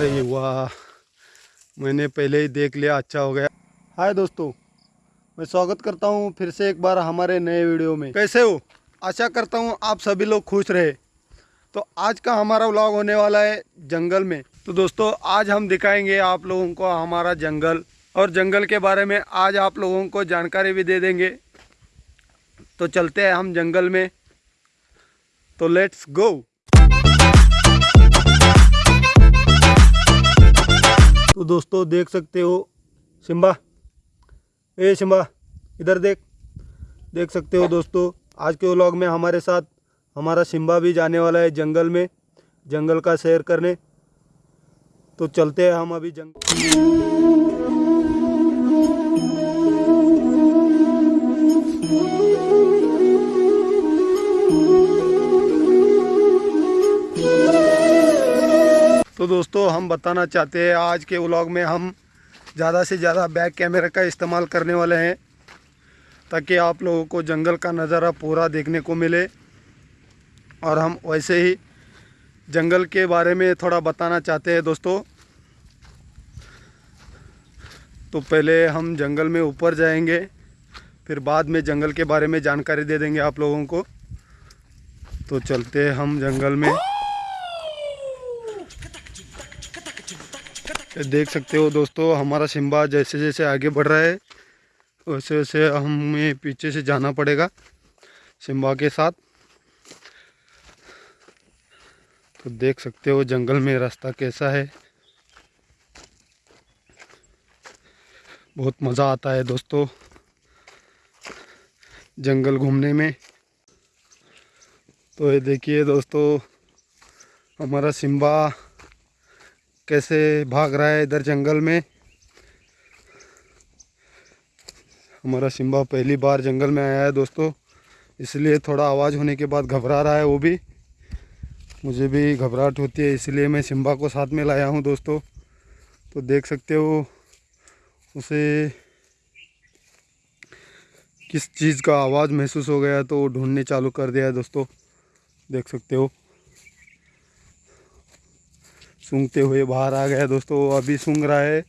अरे वाह मैंने पहले ही देख लिया अच्छा हो गया। हाय दोस्तों, मैं स्वागत करता हूँ फिर से एक बार हमारे नए वीडियो में। कैसे हो? आशा करता हूँ आप सभी लोग खुश रहे। तो आज का हमारा व्लॉग होने वाला है जंगल में। तो दोस्तों, आज हम दिखाएँगे आप लोगों को हमारा जंगल और जंगल के बारे में आज आप लोगों को जानकारी भी दे देंगे। तो चलते हैं हम जंगल में। तो लेट्स गो तो दोस्तों देख सकते हो सिम्बा ए सिम्बा इधर देख। देख सकते हो दोस्तों, आज के व्लॉग में हमारे साथ हमारा सिम्बा भी जाने वाला है जंगल में, जंगल का सैर करने। तो चलते हैं हम अभी जंगल तो दोस्तों, हम बताना चाहते हैं, आज के व्लॉग में हम ज़्यादा से ज़्यादा बैक कैमरे का इस्तेमाल करने वाले हैं, ताकि आप लोगों को जंगल का नज़ारा पूरा देखने को मिले। और हम वैसे ही जंगल के बारे में थोड़ा बताना चाहते हैं दोस्तों। तो पहले हम जंगल में ऊपर जाएँगे, फिर बाद में जंगल के बारे में जानकारी दे देंगे आप लोगों को। तो चलते हम जंगल में। देख सकते हो दोस्तों, हमारा सिम्बा जैसे जैसे आगे बढ़ रहा है, वैसे वैसे हमें पीछे से जाना पड़ेगा सिम्बा के साथ। तो देख सकते हो जंगल में रास्ता कैसा है। बहुत मज़ा आता है दोस्तों, जंगल घूमने में। तो ये देखिए दोस्तों, हमारा सिम्बा कैसे भाग रहा है इधर जंगल में? हमारा सिम्बा पहली बार जंगल में आया है दोस्तों। इसलिए थोड़ा आवाज़ होने के बाद घबरा रहा है वो भी। मुझे भी घबराहट होती है, इसलिए मैं सिम्बा को साथ में लाया हूँ दोस्तों। तो देख सकते हो उसे किस चीज़ का आवाज़ महसूस हो गया तो ढूँढने चालू कर दिया है दोस्तों। देख सकते हो। सूंघते हुए बाहर आ गया दोस्तों, वो अभी सूंघ रहा है।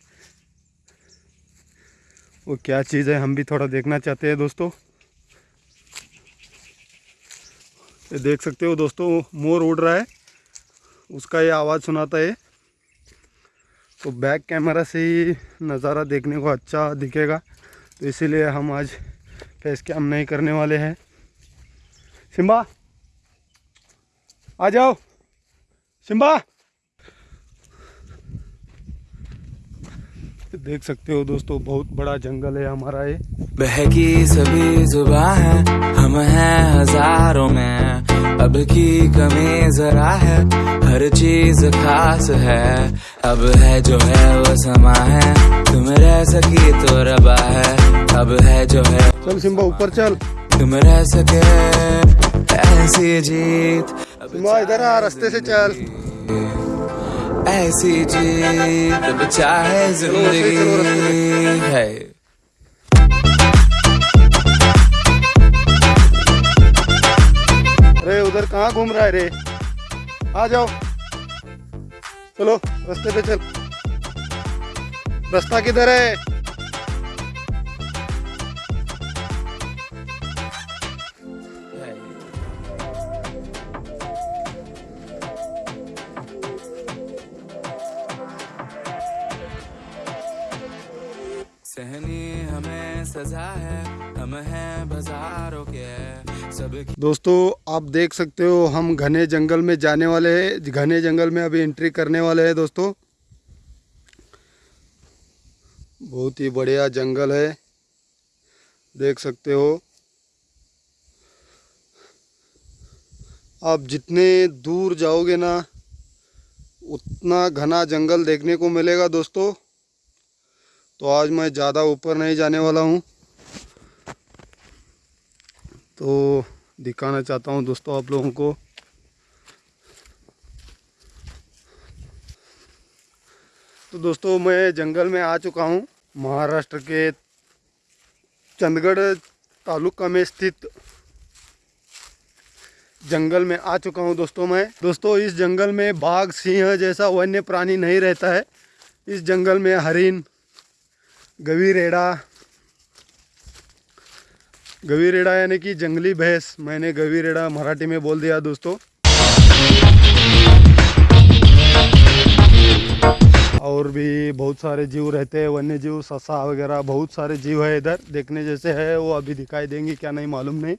वो क्या चीज़ है, हम भी थोड़ा देखना चाहते हैं दोस्तों। ये देख सकते हो दोस्तों, मोर उड़ रहा है। उसका ये आवाज़ सुनाता है। तो बैक कैमरा से ही नज़ारा देखने को अच्छा दिखेगा। तो इसीलिए हम आज फेस कैम नहीं करने वाले हैं। सिम्बा, आ जाओ। सिम्बा देख सकते हो दोस्तों बहुत बड़ा जंगल है हमारा ये। बहकी सभी जुबा है हम हैं हज़ारों में। अब की कमी जरा है हर चीज़ खास है। अब है जो है वो समा है तुम रह सकी तो रबा है। अब है जो है चल सिम्बा ऊपर चल। तुम रह सके ऐसी जीत। सिम्बा इधर आ रास्ते से चल। ऐसी जीत चाहे ज़िंदगी है। अरे, उधर कहाँ घूम रहा है रे? आ जाओ। चलो, रास्ते पे चल। रास्ता किधर है? दोस्तों, आप देख सकते हो, हम घने जंगल में जाने वाले हैं। घने जंगल में अभी एंट्री करने वाले हैं दोस्तों। बहुत ही बढ़िया जंगल है। देख सकते हो। आप जितने दूर जाओगे ना, उतना घना जंगल देखने को मिलेगा दोस्तों। तो आज मैं ज़्यादा ऊपर नहीं जाने वाला हूँ। तो दिखाना चाहता हूँ दोस्तों आप लोगों को। तो दोस्तों मैं जंगल में आ चुका हूँ। महाराष्ट्र के चंदगढ़ तालुका में स्थित जंगल में आ चुका हूँ दोस्तों मैं। दोस्तों इस जंगल में बाघ, सिंह जैसा वन्य प्राणी नहीं रहता है। इस जंगल में हरिन गवी रेड़ा गवी रेड़ा यानी कि जंगली भैंस। मैंने गवी रेड़ा मराठी में बोल दिया दोस्तों। और भी बहुत सारे जीव रहते हैं वन्य जीव ससा वगैरह, बहुत सारे जीव है इधर। देखने जैसे है, वो अभी दिखाई देंगे, क्या नहीं मालूम नहीं।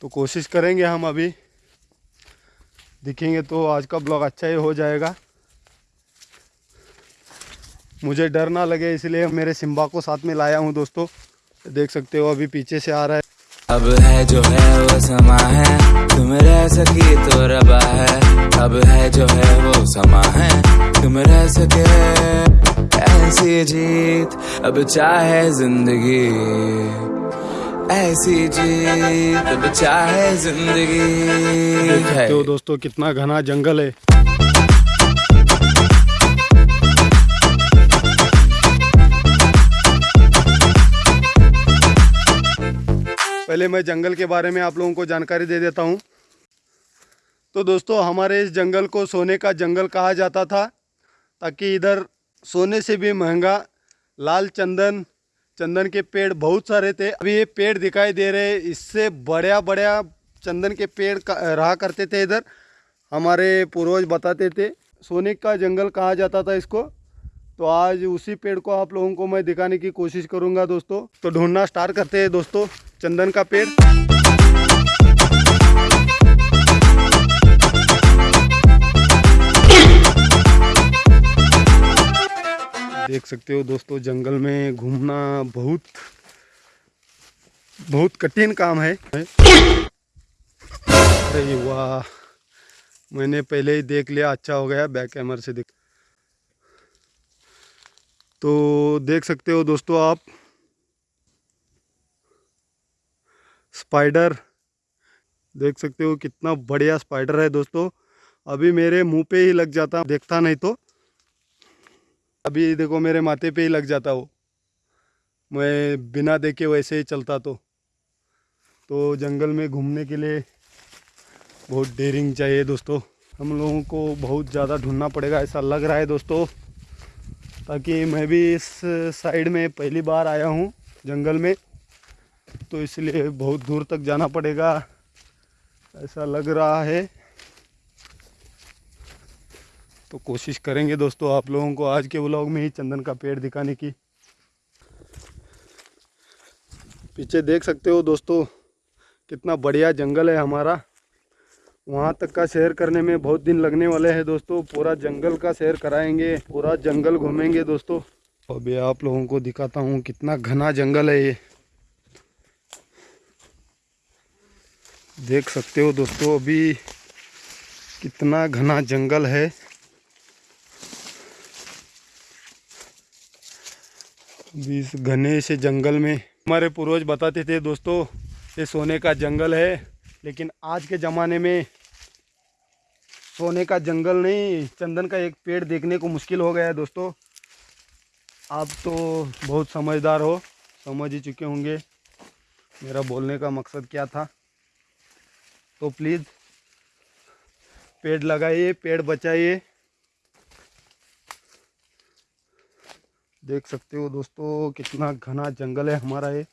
तो कोशिश करेंगे हम अभी। दिखेंगे तो आज का ब्लॉग अच्छा ही हो जाएगा। मुझे डर ना लगे इसलिए मेरे सिम्बा को साथ में लाया हूँ दोस्तों। देख सकते हो अभी पीछे से आ रहा है। अब है जो है वो समा है तुम रह सकी तो रबा है। अब है जो है वो समा है तुम रह सके। ऐसी जीत अब चाहे ज़िंदगी। ऐसी जीत अब चाहे ज़िंदगी। तो दोस्तों कितना घना जंगल है। पहले मैं जंगल के बारे में आप लोगों को जानकारी दे देता हूँ। तो दोस्तों, हमारे इस जंगल को सोने का जंगल कहा जाता था, ताकि इधर सोने से भी महँगा लाल चंदन चंदन के पेड़ बहुत सारे थे। अभी ये पेड़ दिखाई दे रहे हैं, इससे बड़ा बड़ा चंदन के पेड़ रहा करते थे इधर। हमारे पूर्वज बताते थे, सोने का जंगल कहा जाता था इसको। तो आज उसी पेड़ को आप लोगों को मैं दिखाने की कोशिश करूँगा दोस्तों। तो ढूंढना स्टार्ट करते हैं दोस्तों, चंदन का पेड़। देख सकते हो दोस्तों, जंगल में घूमना बहुत बहुत कठिन काम है। अरे वाह, मैंने पहले ही देख लिया अच्छा हो गया, बैक कैमरा से देख। तो देख सकते हो दोस्तों आप। स्पाइडर, देख सकते हो कितना बढ़िया स्पाइडर है दोस्तों। अभी मेरे मुँह पे ही लग जाता, देखता नहीं तो। अभी देखो मेरे माथे पे ही लग जाता वो। मैं बिना देखे वैसे ही चलता तो। तो जंगल में घूमने के लिए बहुत डेरिंग चाहिए दोस्तों। हम लोगों को बहुत ज़्यादा ढूंढना पड़ेगा, ऐसा लग रहा है दोस्तों। ताकि मैं भी इस साइड में पहली बार आया हूँ जंगल में तो इसलिए बहुत दूर तक जाना पड़ेगा, ऐसा लग रहा है। तो कोशिश करेंगे दोस्तों आप लोगों को आज के व्लॉग में ही चंदन का पेड़ दिखाने की। पीछे देख सकते हो दोस्तों, कितना बढ़िया जंगल है हमारा। वहाँ तक का सैर करने में बहुत दिन लगने वाले हैं दोस्तों। पूरा जंगल का सैर कराएँगे, पूरा जंगल घूमेंगे दोस्तों। अभी आप लोगों को दिखाता हूँ कितना घना जंगल है ये। देख सकते हो दोस्तों, अभी कितना घना जंगल है। अभी इस घने से जंगल में हमारे पूर्वज बताते थे दोस्तों, ये सोने का जंगल है। लेकिन आज के ज़माने में सोने का जंगल नहीं, चंदन का एक पेड़ देखने को मुश्किल हो गया है दोस्तों। आप तो बहुत समझदार हो, समझ ही चुके होंगे मेरा बोलने का मकसद क्या था। तो प्लीज़ पेड़ लगाइए, पेड़ बचाइए। देख सकते हो दोस्तों, कितना घना जंगल है हमारा ये।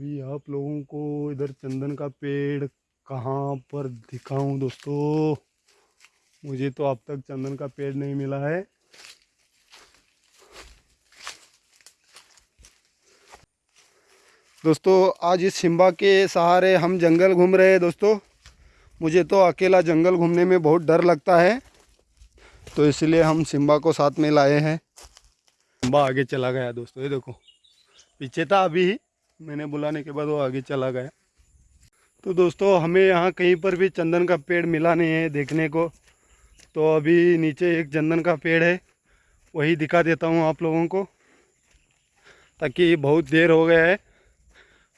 भी आप लोगों को इधर चंदन का पेड़ कहाँ पर दिखाऊँ दोस्तों? मुझे तो अब तक चंदन का पेड़ नहीं मिला है। दोस्तों, आज इस सिम्बा के सहारे हम जंगल घूम रहे हैं दोस्तों। मुझे तो अकेला जंगल घूमने में बहुत डर लगता है तो इसलिए हम सिम्बा को साथ में लाए हैं। सिम्बा आगे चला गया दोस्तों, ये देखो। पीछे था अभी। ही मैंने बुलाने के बाद वो आगे चला गया। तो दोस्तों, हमें यहाँ कहीं पर भी चंदन का पेड़ मिला नहीं है देखने को। तो अभी नीचे एक चंदन का पेड़ है, वही दिखा देता हूँ आप लोगों को, ताकि बहुत देर हो गया है।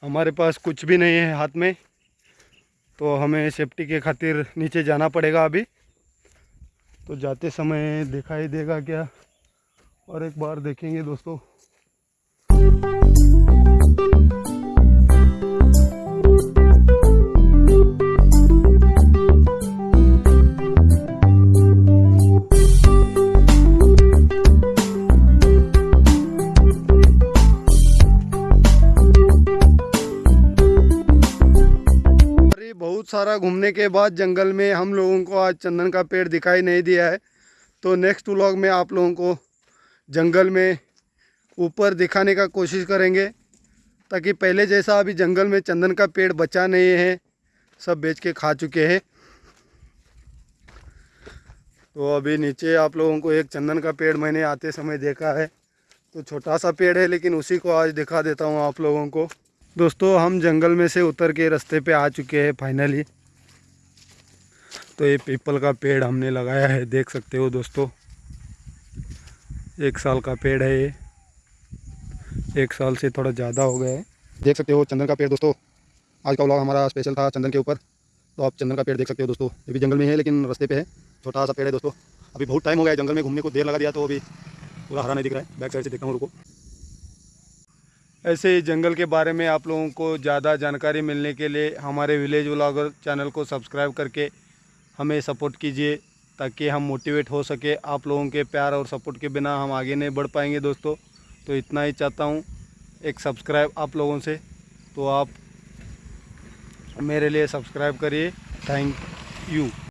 हमारे पास कुछ भी नहीं है हाथ में तो हमें सेफ्टी के खातिर नीचे जाना पड़ेगा अभी। तो जाते समय दिखाई देगा क्या? और एक बार देखेंगे दोस्तों। बहुत सारा घूमने के बाद जंगल में हम लोगों को आज चंदन का पेड़ दिखाई नहीं दिया है। तो नेक्स्ट व्लॉग में आप लोगों को जंगल में ऊपर दिखाने का कोशिश करेंगे। ताकि पहले जैसा अभी जंगल में चंदन का पेड़ बचा नहीं है, सब बेच के खा चुके हैं। तो अभी नीचे आप लोगों को एक चंदन का पेड़ मैंने आते समय देखा है। तो छोटा सा पेड़ है, लेकिन उसी को आज दिखा देता हूँ आप लोगों को। दोस्तों, हम जंगल में से उतर के रास्ते पे आ चुके हैं फाइनली तो ये पीपल का पेड़ हमने लगाया है, देख सकते हो दोस्तों। एक साल का पेड़ है ये। एक साल से थोड़ा ज़्यादा हो गया है। देख सकते हो चंदन का पेड़ दोस्तों। आज का व्लॉग हमारा स्पेशल था चंदन के ऊपर। तो आप चंदन का पेड़ देख सकते हो दोस्तों। ये भी जंगल में है लेकिन रास्ते पे है। छोटा सा पेड़ है दोस्तों। अभी बहुत टाइम हो गया है जंगल में घूमने को देर लगा दिया तो अभी पूरा हरा नहीं दिख रहा है। बैक साइड से देखता हूँ रुको। ऐसे ही जंगल के बारे में आप लोगों को ज़्यादा जानकारी मिलने के लिए हमारे विलेज व्लॉगर चैनल को सब्सक्राइब करके हमें सपोर्ट कीजिए ताकि हम मोटिवेट हो सके आप लोगों के प्यार और सपोर्ट के बिना हम आगे नहीं बढ़ पाएँगे दोस्तों। तो इतना ही चाहता हूँ, एक सब्सक्राइब आप लोगों से। तो आप मेरे लिए सब्सक्राइब करिए। Thank you